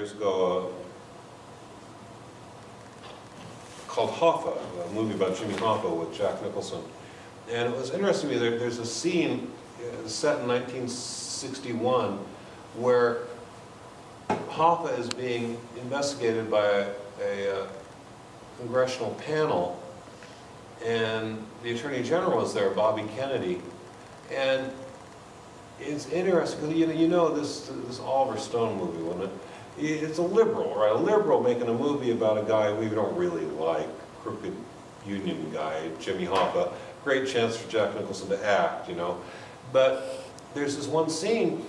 years ago uh, called Hoffa, a movie about Jimmy Hoffa with Jack Nicholson. And it was interesting to me, there, there's a scene uh, set in 1961 where Hoffa is being investigated by a, a uh, congressional panel and the Attorney General is there, Bobby Kennedy. And it's interesting, because you know, you know this, this Oliver Stone movie, wasn't it? It's a liberal, right? A liberal making a movie about a guy we don't really like, crooked union guy, Jimmy Hoffa. Great chance for Jack Nicholson to act, you know. But there's this one scene